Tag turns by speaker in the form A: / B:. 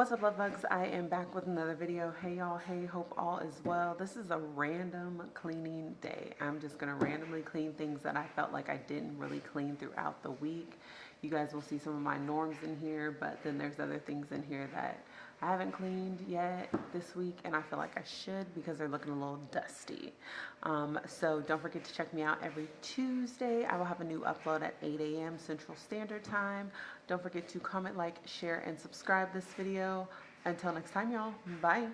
A: up love bugs? I am back with another video. Hey y'all. Hey hope all is well. This is a random cleaning day. I'm just gonna randomly clean things that i felt like i didn't really clean throughout the week. You guys will see some of my norms in here but then there's other things in here that I haven't cleaned yet this week and I feel like I should because they're looking a little dusty. Um, so don't forget to check me out every Tuesday. I will have a new upload at 8 a.m. Central Standard Time. Don't forget to comment, like, share, and subscribe this video. Until next time, y'all. Bye.